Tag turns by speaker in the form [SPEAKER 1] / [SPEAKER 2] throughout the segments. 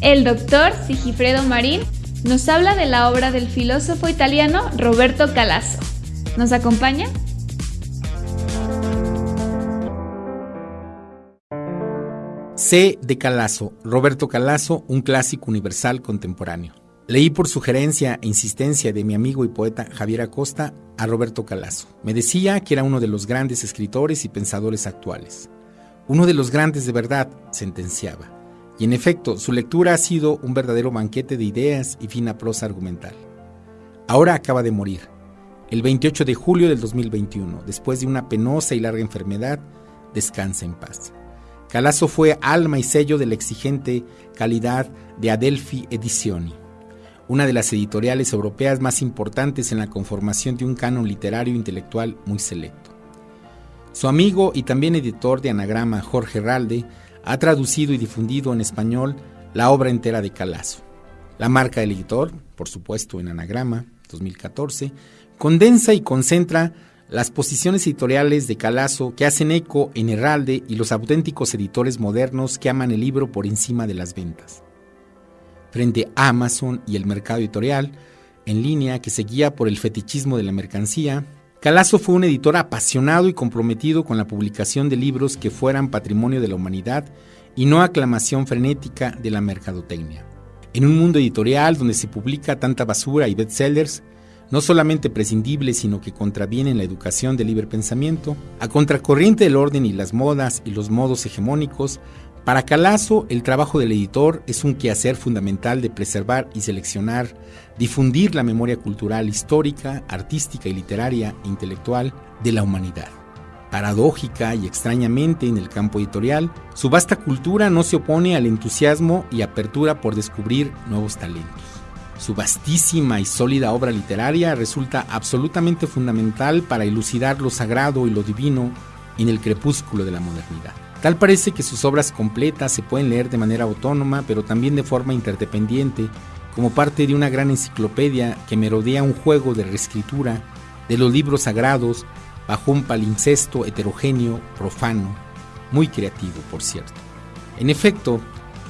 [SPEAKER 1] El doctor Sigifredo Marín nos habla de la obra del filósofo italiano Roberto Calasso. ¿Nos acompaña?
[SPEAKER 2] C de Calasso, Roberto Calasso, un clásico universal contemporáneo. Leí por sugerencia e insistencia de mi amigo y poeta Javier Acosta a Roberto Calasso. Me decía que era uno de los grandes escritores y pensadores actuales. Uno de los grandes de verdad, sentenciaba. Y en efecto, su lectura ha sido un verdadero banquete de ideas y fina prosa argumental. Ahora acaba de morir, el 28 de julio del 2021, después de una penosa y larga enfermedad, descansa en paz. Calasso fue alma y sello de la exigente calidad de Adelphi Edizioni una de las editoriales europeas más importantes en la conformación de un canon literario intelectual muy selecto. Su amigo y también editor de anagrama Jorge Ralde ha traducido y difundido en español la obra entera de Calazo. La marca del editor, por supuesto en anagrama 2014, condensa y concentra las posiciones editoriales de Calazo que hacen eco en Herralde y los auténticos editores modernos que aman el libro por encima de las ventas frente a Amazon y el mercado editorial en línea que se guía por el fetichismo de la mercancía, Calazo fue un editor apasionado y comprometido con la publicación de libros que fueran patrimonio de la humanidad y no aclamación frenética de la mercadotecnia. En un mundo editorial donde se publica tanta basura y bestsellers, no solamente prescindibles, sino que contravienen la educación del libre pensamiento, a contracorriente del orden y las modas y los modos hegemónicos, para Calazo, el trabajo del editor es un quehacer fundamental de preservar y seleccionar, difundir la memoria cultural, histórica, artística y literaria e intelectual de la humanidad. Paradójica y extrañamente en el campo editorial, su vasta cultura no se opone al entusiasmo y apertura por descubrir nuevos talentos. Su vastísima y sólida obra literaria resulta absolutamente fundamental para elucidar lo sagrado y lo divino en el crepúsculo de la modernidad. Tal parece que sus obras completas se pueden leer de manera autónoma, pero también de forma interdependiente, como parte de una gran enciclopedia que merodea un juego de reescritura de los libros sagrados bajo un palincesto heterogéneo, profano, muy creativo, por cierto. En efecto,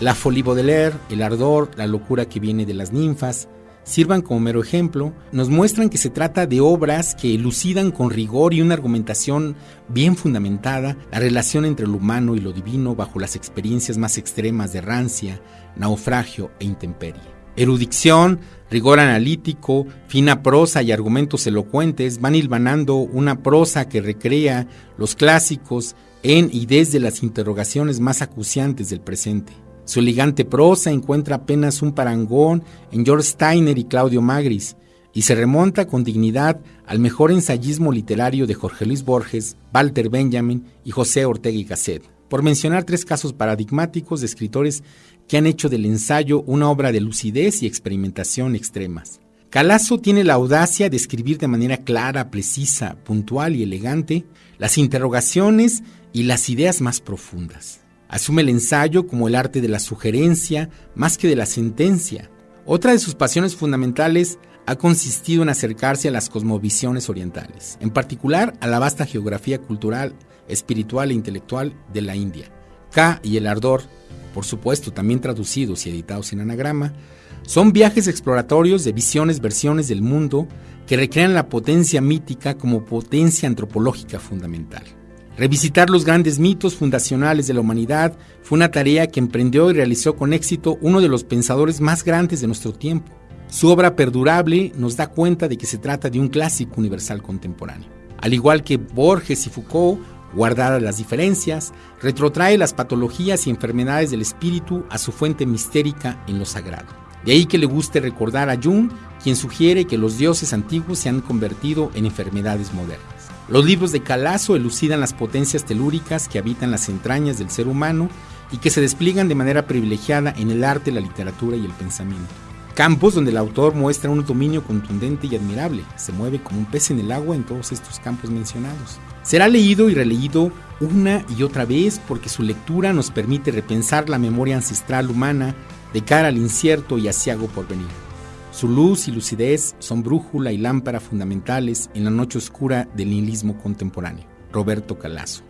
[SPEAKER 2] la folie Baudelaire, el ardor, la locura que viene de las ninfas, sirvan como mero ejemplo, nos muestran que se trata de obras que elucidan con rigor y una argumentación bien fundamentada la relación entre lo humano y lo divino bajo las experiencias más extremas de rancia, naufragio e intemperie. Erudición, rigor analítico, fina prosa y argumentos elocuentes van hilvanando una prosa que recrea los clásicos en y desde las interrogaciones más acuciantes del presente. Su elegante prosa encuentra apenas un parangón en George Steiner y Claudio Magris y se remonta con dignidad al mejor ensayismo literario de Jorge Luis Borges, Walter Benjamin y José Ortega y Gasset, por mencionar tres casos paradigmáticos de escritores que han hecho del ensayo una obra de lucidez y experimentación extremas. Calasso tiene la audacia de escribir de manera clara, precisa, puntual y elegante las interrogaciones y las ideas más profundas. Asume el ensayo como el arte de la sugerencia más que de la sentencia. Otra de sus pasiones fundamentales ha consistido en acercarse a las cosmovisiones orientales, en particular a la vasta geografía cultural, espiritual e intelectual de la India. K y el ardor, por supuesto también traducidos y editados en anagrama, son viajes exploratorios de visiones, versiones del mundo que recrean la potencia mítica como potencia antropológica fundamental. Revisitar los grandes mitos fundacionales de la humanidad fue una tarea que emprendió y realizó con éxito uno de los pensadores más grandes de nuestro tiempo. Su obra perdurable nos da cuenta de que se trata de un clásico universal contemporáneo. Al igual que Borges y Foucault, guardadas las diferencias, retrotrae las patologías y enfermedades del espíritu a su fuente mistérica en lo sagrado. De ahí que le guste recordar a Jung, quien sugiere que los dioses antiguos se han convertido en enfermedades modernas. Los libros de Calazo elucidan las potencias telúricas que habitan las entrañas del ser humano y que se despliegan de manera privilegiada en el arte, la literatura y el pensamiento. Campos donde el autor muestra un dominio contundente y admirable. Se mueve como un pez en el agua en todos estos campos mencionados. Será leído y releído una y otra vez porque su lectura nos permite repensar la memoria ancestral humana de cara al incierto y asiago porvenir. Su luz y lucidez son brújula y lámpara fundamentales en la noche oscura del nihilismo contemporáneo. Roberto Calazo.